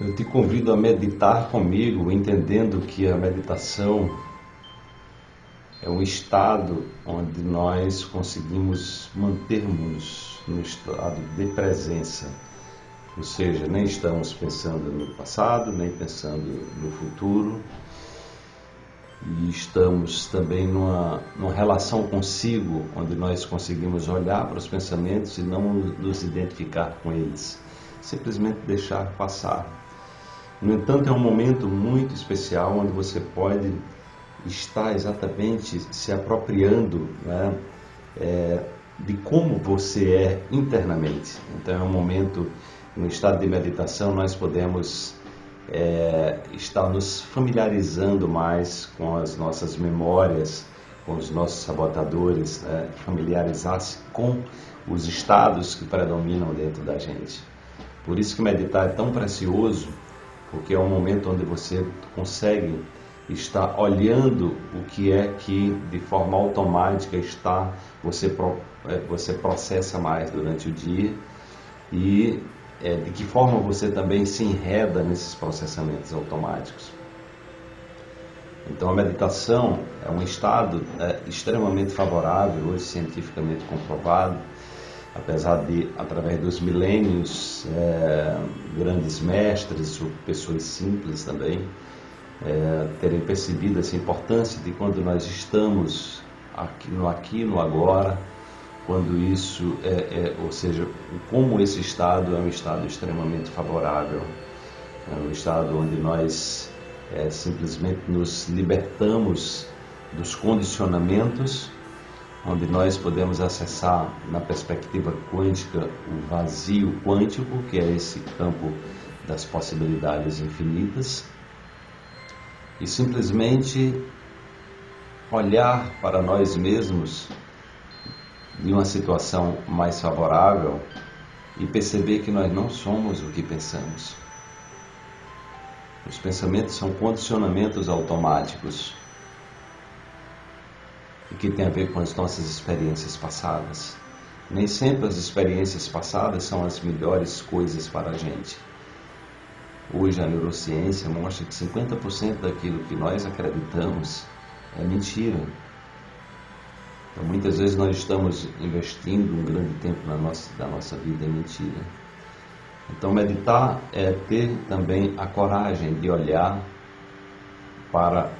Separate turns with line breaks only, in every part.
Eu te convido a meditar comigo, entendendo que a meditação é um estado onde nós conseguimos mantermos no estado de presença. Ou seja, nem estamos pensando no passado, nem pensando no futuro, e estamos também numa, numa relação consigo, onde nós conseguimos olhar para os pensamentos e não nos identificar com eles, simplesmente deixar passar. No entanto, é um momento muito especial onde você pode estar exatamente se apropriando né, é, de como você é internamente. Então, é um momento, no estado de meditação, nós podemos é, estar nos familiarizando mais com as nossas memórias, com os nossos sabotadores, né, familiarizar-se com os estados que predominam dentro da gente. Por isso que meditar é tão precioso porque é um momento onde você consegue estar olhando o que é que de forma automática está você é, você processa mais durante o dia e é, de que forma você também se enreda nesses processamentos automáticos. Então a meditação é um estado é, extremamente favorável, hoje cientificamente comprovado, apesar de, através dos milênios, é, grandes mestres, pessoas simples também, é, terem percebido essa importância de quando nós estamos aqui no aqui, no agora, quando isso é, é ou seja, como esse estado é um estado extremamente favorável, é um estado onde nós é, simplesmente nos libertamos dos condicionamentos onde nós podemos acessar na perspectiva quântica o vazio quântico, que é esse campo das possibilidades infinitas, e simplesmente olhar para nós mesmos em uma situação mais favorável e perceber que nós não somos o que pensamos. Os pensamentos são condicionamentos automáticos e que tem a ver com as nossas experiências passadas. Nem sempre as experiências passadas são as melhores coisas para a gente. Hoje a neurociência mostra que 50% daquilo que nós acreditamos é mentira. Então muitas vezes nós estamos investindo um grande tempo na nossa, da nossa vida em mentira. Então meditar é ter também a coragem de olhar para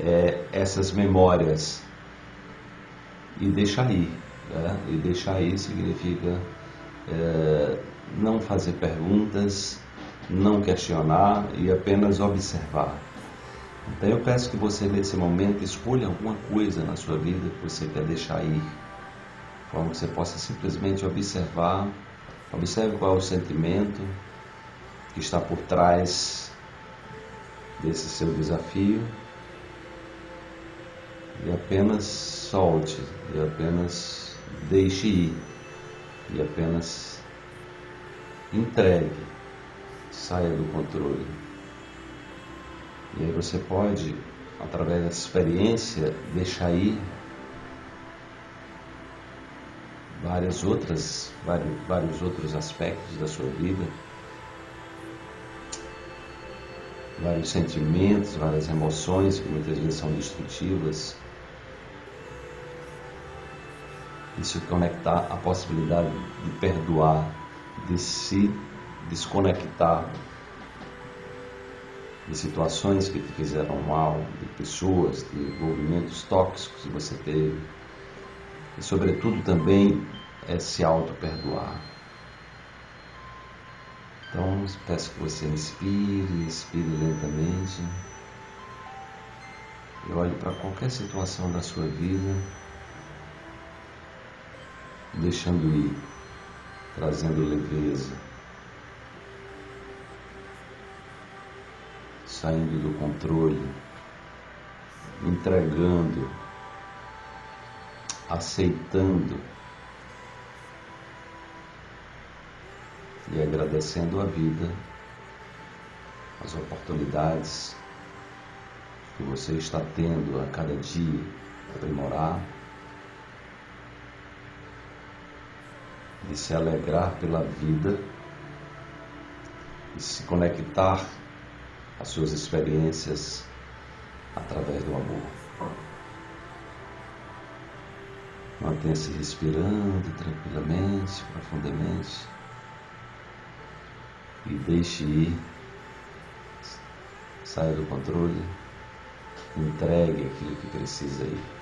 é, essas memórias e deixar ir. Né? E deixar ir significa é, não fazer perguntas, não questionar e apenas observar. Então eu peço que você nesse momento escolha alguma coisa na sua vida que você quer deixar ir, de forma que você possa simplesmente observar, observe qual é o sentimento que está por trás desse seu desafio e apenas solte, e apenas deixe ir, e apenas entregue, saia do controle. E aí você pode, através dessa experiência, deixar ir várias outras, vários, vários outros aspectos da sua vida, vários sentimentos, várias emoções que muitas vezes são destrutivas e se conectar à possibilidade de perdoar, de se desconectar de situações que te fizeram mal, de pessoas, de envolvimentos tóxicos que você teve. E, sobretudo, também é se auto-perdoar. Então, peço que você inspire, expire lentamente. E olhe para qualquer situação da sua vida deixando ir, trazendo leveza, saindo do controle, entregando, aceitando e agradecendo a vida, as oportunidades que você está tendo a cada dia aprimorar de se alegrar pela vida e se conectar às suas experiências através do amor. Mantenha-se respirando tranquilamente, profundamente e deixe ir. Saia do controle, entregue aquilo que precisa ir.